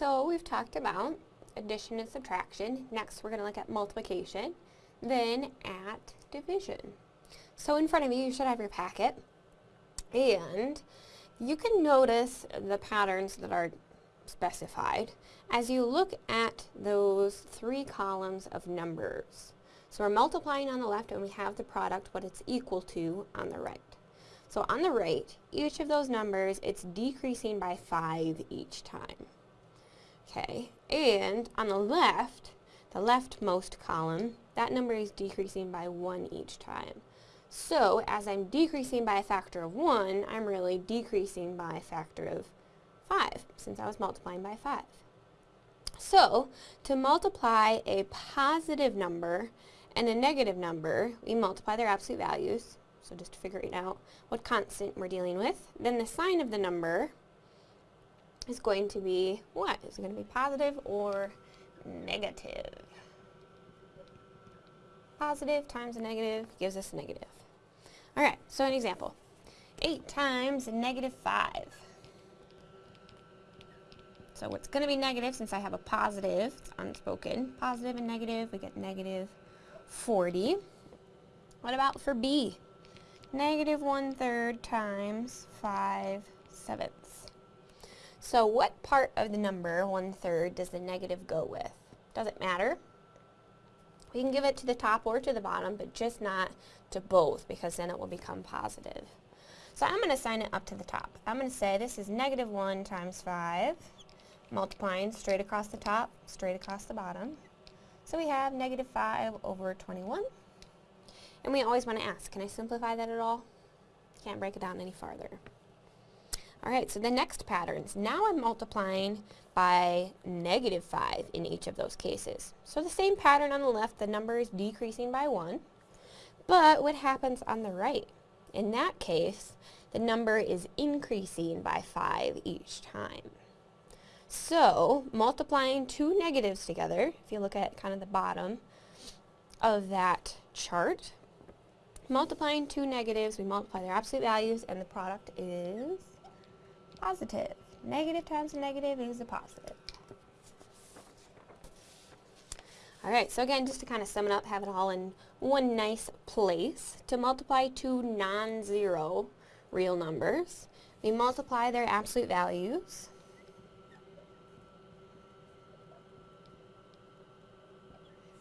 So we've talked about addition and subtraction. Next we're going to look at multiplication, then at division. So in front of you, you should have your packet, and you can notice the patterns that are specified as you look at those three columns of numbers. So we're multiplying on the left and we have the product, what it's equal to on the right. So on the right, each of those numbers, it's decreasing by 5 each time. Okay, and on the left, the leftmost column, that number is decreasing by 1 each time. So as I'm decreasing by a factor of 1, I'm really decreasing by a factor of 5, since I was multiplying by 5. So, to multiply a positive number and a negative number, we multiply their absolute values, so just figuring out what constant we're dealing with. Then the sign of the number is going to be what? Is it going to be positive or negative? Positive times a negative gives us a negative. Alright, so an example. 8 times negative 5. So it's going to be negative since I have a positive, it's unspoken. Positive and negative, we get negative 40. What about for B? Negative 1 third times 5 sevenths. So what part of the number, 1 third, does the negative go with? Doesn't matter. We can give it to the top or to the bottom, but just not to both because then it will become positive. So I'm going to sign it up to the top. I'm going to say this is negative 1 times 5, multiplying straight across the top, straight across the bottom. So we have negative 5 over 21. And we always want to ask, can I simplify that at all? Can't break it down any farther. Alright, so the next patterns. Now I'm multiplying by negative 5 in each of those cases. So the same pattern on the left, the number is decreasing by 1. But what happens on the right? In that case, the number is increasing by 5 each time. So, multiplying two negatives together, if you look at kind of the bottom of that chart, multiplying two negatives, we multiply their absolute values, and the product is positive. Negative times a negative is a positive. Alright, so again, just to kind of sum it up, have it all in one nice place. To multiply two non-zero real numbers, we multiply their absolute values.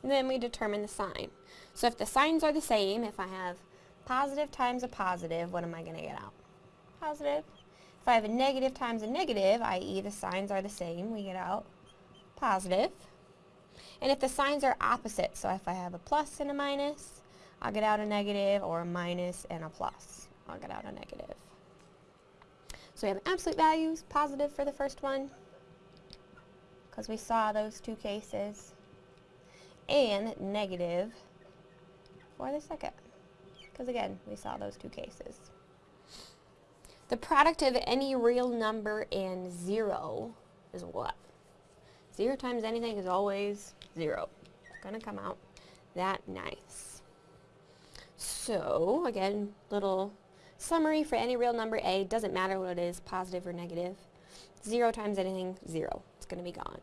And then we determine the sign. So if the signs are the same, if I have positive times a positive, what am I going to get out? Positive. If I have a negative times a negative, i.e. the signs are the same, we get out positive. And if the signs are opposite, so if I have a plus and a minus, I'll get out a negative, or a minus and a plus, I'll get out a negative. So we have absolute values, positive for the first one, because we saw those two cases, and negative for the second, because again, we saw those two cases. The product of any real number and 0 is what? 0 times anything is always 0. It's going to come out that nice. So, again, little summary for any real number a, doesn't matter what it is, positive or negative. 0 times anything, 0. It's going to be gone.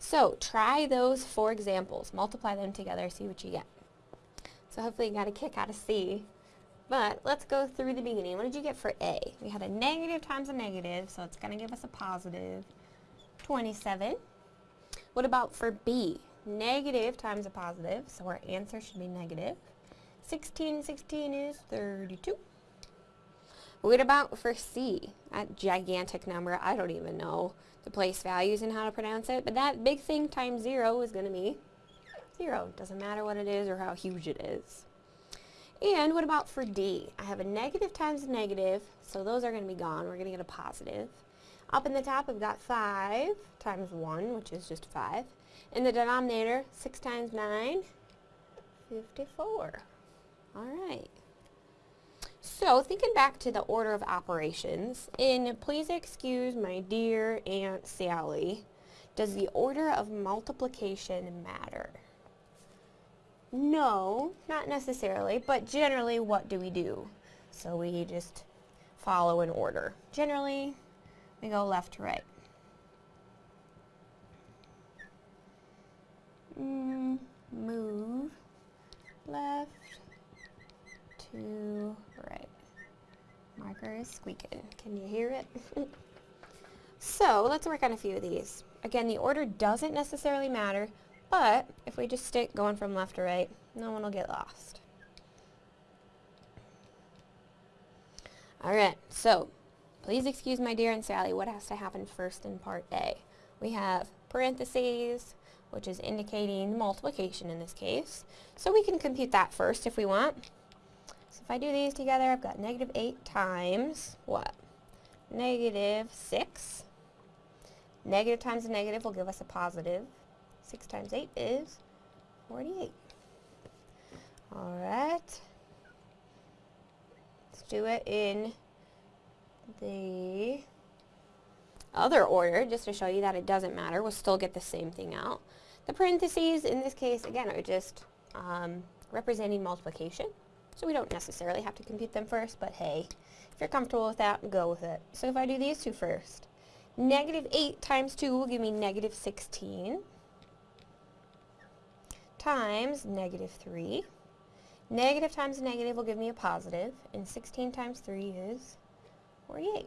So, try those four examples. Multiply them together, see what you get. So hopefully you got a kick out of C. But let's go through the beginning. What did you get for A? We had a negative times a negative, so it's going to give us a positive 27. What about for B? Negative times a positive, so our answer should be negative. 16 16 is 32. What about for C? That gigantic number, I don't even know the place values and how to pronounce it, but that big thing times 0 is going to be 0. Doesn't matter what it is or how huge it is. And what about for D? I have a negative times a negative, so those are going to be gone. We're going to get a positive. Up in the top, I've got 5 times 1, which is just 5. In the denominator, 6 times 9, 54. All right. So, thinking back to the order of operations, in please excuse my dear Aunt Sally, does the order of multiplication matter? No, not necessarily, but generally what do we do? So we just follow an order. Generally, we go left to right. Mm, move left to right. Marker is squeaking. Can you hear it? so let's work on a few of these. Again, the order doesn't necessarily matter, but if we just stick going from left to right, no one will get lost. Alright, so please excuse my dear Aunt Sally, what has to happen first in part A? We have parentheses, which is indicating multiplication in this case. So we can compute that first if we want. So if I do these together, I've got negative 8 times what? Negative 6. Negative times a negative will give us a positive. 6 times 8 is 48. Alright. Let's do it in the other order, just to show you that it doesn't matter. We'll still get the same thing out. The parentheses, in this case, again, are just um, representing multiplication. So we don't necessarily have to compute them first, but hey, if you're comfortable with that, go with it. So if I do these two first, negative 8 times 2 will give me negative 16 times negative 3. Negative times negative will give me a positive, and 16 times 3 is 48.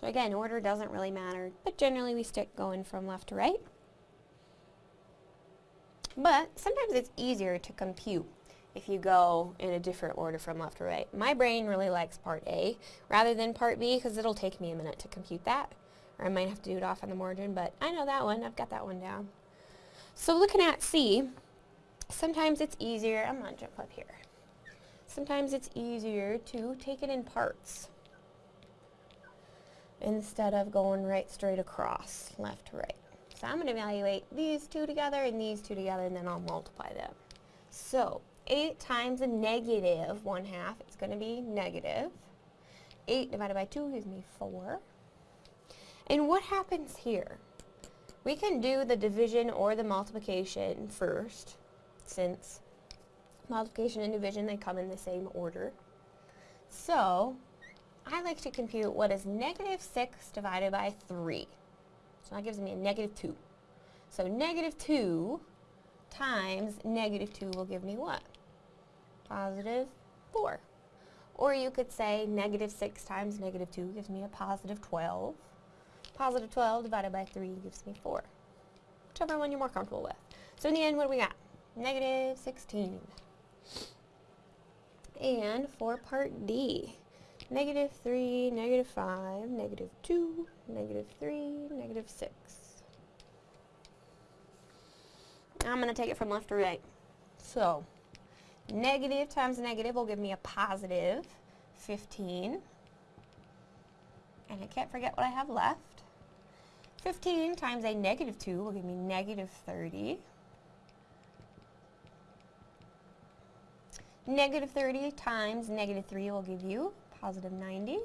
So again, order doesn't really matter, but generally we stick going from left to right. But sometimes it's easier to compute if you go in a different order from left to right. My brain really likes part A rather than part B because it'll take me a minute to compute that. Or I might have to do it off on the margin, but I know that one. I've got that one down. So looking at C, sometimes it's easier, I'm going to jump up here. Sometimes it's easier to take it in parts instead of going right straight across, left to right. So I'm going to evaluate these two together and these two together, and then I'll multiply them. So 8 times a negative 1 half, it's going to be negative. 8 divided by 2 gives me 4. And what happens here? We can do the division or the multiplication first, since multiplication and division, they come in the same order. So, I like to compute what is negative 6 divided by 3. So that gives me a negative 2. So negative 2 times negative 2 will give me what? Positive 4. Or you could say negative 6 times negative 2 gives me a positive 12. Positive 12 divided by 3 gives me 4. Whichever one you're more comfortable with. So in the end, what do we got? Negative 16. And for part D, negative 3, negative 5, negative 2, negative 3, negative 6. I'm going to take it from left to right. So, negative times negative will give me a positive 15. And I can't forget what I have left. 15 times a negative 2 will give me negative 30. Negative 30 times negative 3 will give you positive 90.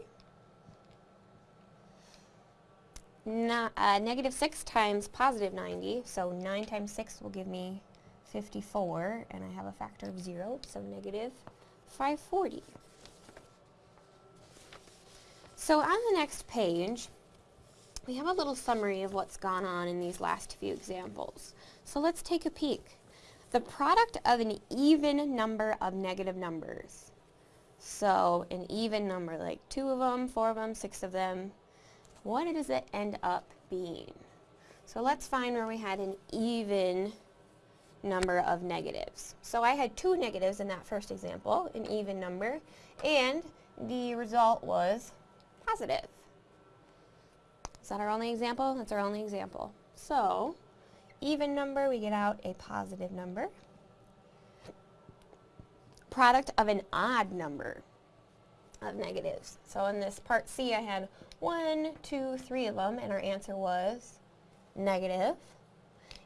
No, uh, negative 6 times positive 90, so 9 times 6 will give me 54, and I have a factor of 0, so negative 540. So on the next page, we have a little summary of what's gone on in these last few examples. So let's take a peek. The product of an even number of negative numbers. So an even number, like two of them, four of them, six of them, what does it end up being? So let's find where we had an even number of negatives. So I had two negatives in that first example, an even number, and the result was positive. Is that our only example? That's our only example. So, even number, we get out a positive number. Product of an odd number of negatives. So in this part C, I had one, two, three of them, and our answer was negative.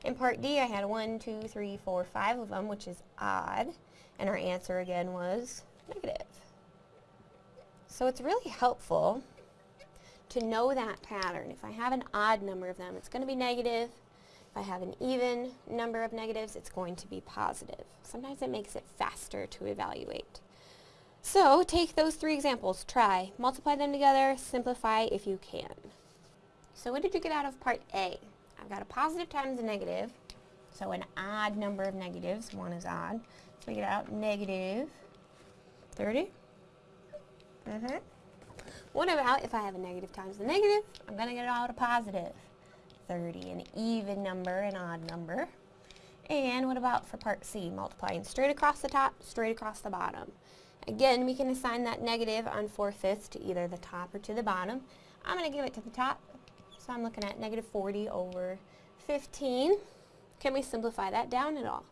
In part D, I had one, two, three, four, five of them, which is odd, and our answer again was negative. So it's really helpful to know that pattern. If I have an odd number of them, it's going to be negative. If I have an even number of negatives, it's going to be positive. Sometimes it makes it faster to evaluate. So take those three examples, try, multiply them together, simplify if you can. So what did you get out of part A? I've got a positive times a negative, so an odd number of negatives, one is odd. So we get out negative 30. Mm-hmm. Mm-hmm. What about if I have a negative times a negative? I'm going to get out a positive. 30, an even number, an odd number. And what about for part C, multiplying straight across the top, straight across the bottom? Again, we can assign that negative on 4 fifths to either the top or to the bottom. I'm going to give it to the top, so I'm looking at negative 40 over 15. Can we simplify that down at all?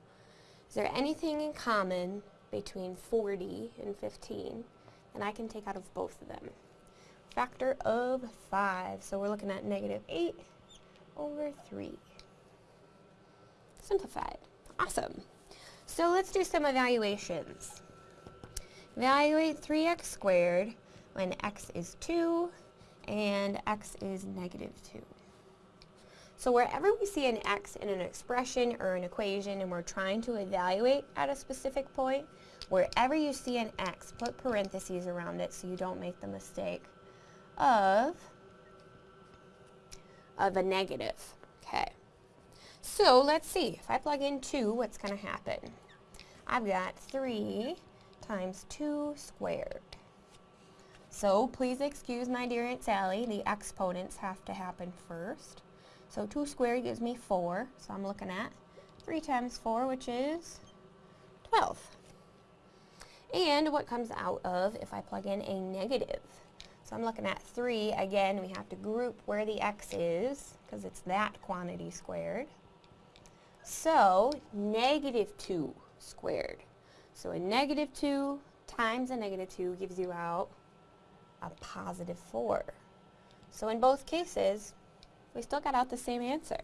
Is there anything in common between 40 and 15 that I can take out of both of them? Factor of 5, so we're looking at negative 8 over 3. Simplified. Awesome. So let's do some evaluations. Evaluate 3x squared when x is 2 and x is negative 2. So wherever we see an x in an expression or an equation and we're trying to evaluate at a specific point, wherever you see an x, put parentheses around it so you don't make the mistake of, of a negative. Okay. So let's see. If I plug in 2, what's going to happen? I've got 3 times 2 squared. So please excuse my dear Aunt Sally, the exponents have to happen first. So 2 squared gives me 4, so I'm looking at 3 times 4, which is 12. And what comes out of if I plug in a negative? So I'm looking at 3. Again, we have to group where the x is, because it's that quantity squared. So, negative 2 squared. So a negative 2 times a negative 2 gives you out a positive 4. So in both cases, we still got out the same answer.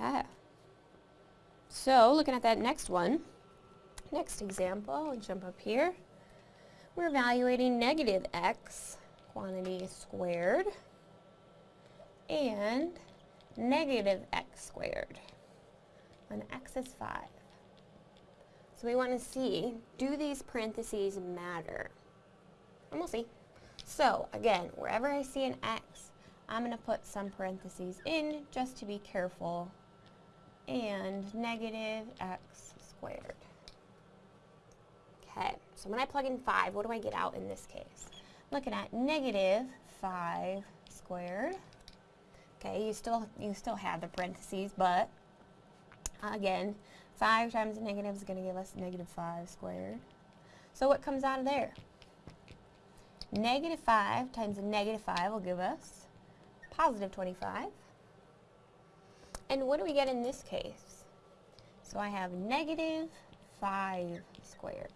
Okay. So looking at that next one, next example, jump up here. We're evaluating negative x, quantity squared, and negative x squared when x is 5. So we want to see, do these parentheses matter? And we'll see. So again, wherever I see an x, I'm going to put some parentheses in just to be careful. And negative x squared. Okay, so when I plug in 5, what do I get out in this case? Looking at negative 5 squared. Okay, you still you still have the parentheses, but again, 5 times negative is going to give us negative 5 squared. So what comes out of there? Negative 5 times a negative 5 will give us positive 25. And what do we get in this case? So I have negative 5 squared.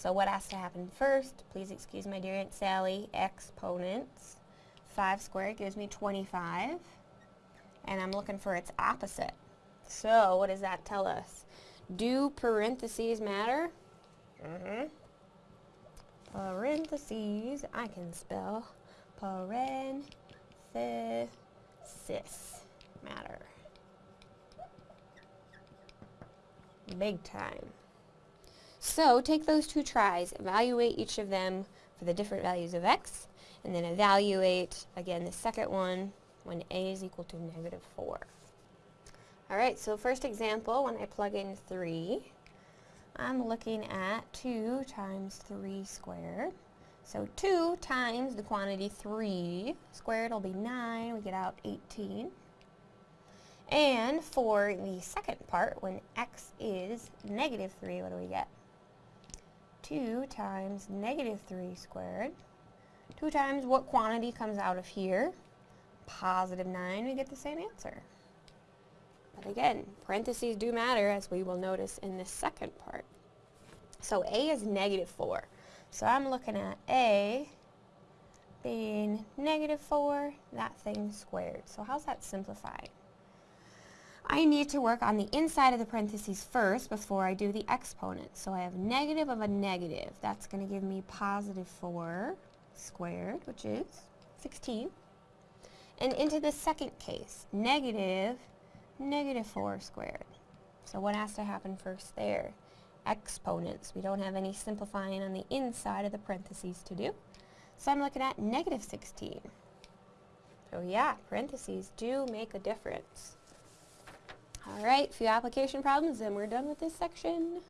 So what has to happen first? Please excuse my dear Aunt Sally, exponents. 5 squared gives me 25. And I'm looking for its opposite. So what does that tell us? Do parentheses matter? Mm-hmm. Parentheses, I can spell parenthesis matter. Big time. So take those two tries, evaluate each of them for the different values of x, and then evaluate, again, the second one when a is equal to negative 4. Alright, so first example, when I plug in 3, I'm looking at 2 times 3 squared. So 2 times the quantity 3 squared will be 9. We get out 18. And for the second part, when x is negative 3, what do we get? 2 times negative 3 squared. 2 times what quantity comes out of here? Positive 9. We get the same answer. But again, parentheses do matter as we will notice in this second part. So A is negative 4. So I'm looking at A being negative 4, that thing squared. So how's that simplified? I need to work on the inside of the parentheses first before I do the exponent. So I have negative of a negative. That's going to give me positive 4 squared, which is 16. And into the second case, negative negative 4 squared. So what has to happen first there? Exponents. We don't have any simplifying on the inside of the parentheses to do. So I'm looking at negative 16. So yeah, parentheses do make a difference. Alright, a few application problems and we're done with this section.